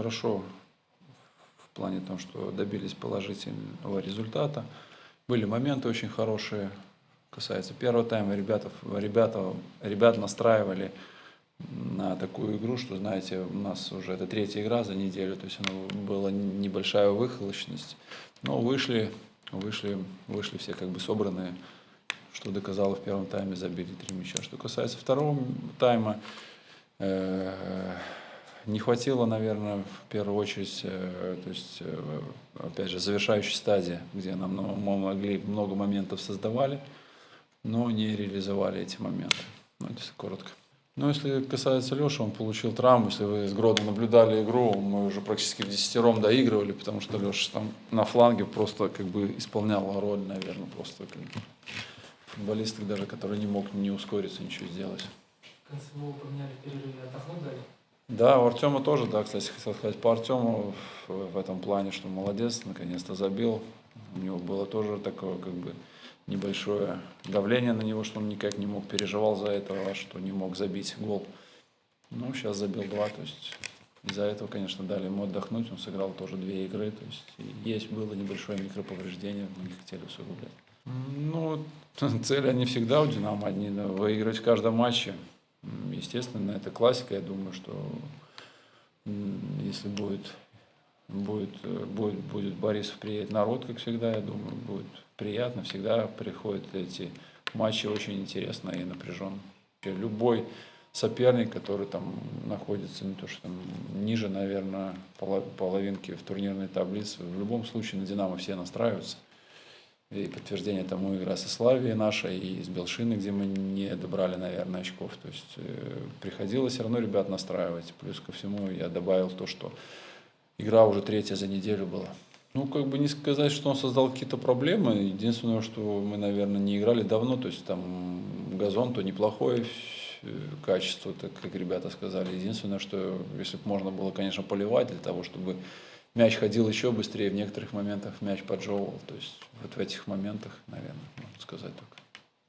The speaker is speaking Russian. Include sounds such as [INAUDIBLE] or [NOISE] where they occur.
хорошо в плане том, что добились положительного результата. Были моменты очень хорошие. Касается первого тайма, ребята, ребята, ребят настраивали на такую игру, что, знаете, у нас уже это третья игра за неделю, то есть она была небольшая выхолощенность. Но вышли, вышли, вышли все как бы собранные, что доказало в первом тайме, забили три мяча. Что касается второго тайма, э, не хватило, наверное, в первую очередь, э, то есть, э, опять же, завершающей стадии, где нам ну, мы могли много моментов создавали, но не реализовали эти моменты. Ну, это коротко. Ну, если касается Леши, он получил травму. Если вы с Гродом наблюдали игру, мы уже практически в десятером доигрывали, потому что Леша там на фланге просто как бы исполнял роль, наверное, просто как футболист, даже который не мог не ускориться, ничего сделать. В конце поменяли перерыве, отдохнуть дали? Да, у Артема тоже, да, кстати, хотел сказать по Артему в, этом плане, что молодец, наконец-то забил. У него было тоже такое, как бы, небольшое давление на него, что он никак не мог, переживал за это, а что не мог забить гол. Ну, сейчас забил два, то есть из-за этого, конечно, дали ему отдохнуть, он сыграл тоже две игры, то есть есть было небольшое микроповреждение, мы не хотели усугублять. Ну, [LAUGHS] цели они всегда у «Динамо» одни, выиграть в каждом матче. Естественно, это классика. Я думаю, что если будет, будет, будет, будет Борисов приедет народ, как всегда, я думаю, будет приятно. Всегда приходят эти матчи очень интересно и напряженно. Любой соперник, который там находится не то что там ниже, наверное, половинки в турнирной таблице, в любом случае на «Динамо» все настраиваются. И подтверждение тому игра со Славией наша, и с Белшины, где мы не добрали, наверное, очков. То есть э, приходилось все равно ребят настраивать. Плюс ко всему я добавил то, что игра уже третья за неделю была. Ну, как бы не сказать, что он создал какие-то проблемы. Единственное, что мы, наверное, не играли давно. То есть там газон то неплохое качество, так как ребята сказали. Единственное, что если бы можно было, конечно, поливать для того, чтобы мяч ходил еще быстрее, в некоторых моментах мяч поджевывал. То есть вот в этих моментах, наверное, можно сказать только.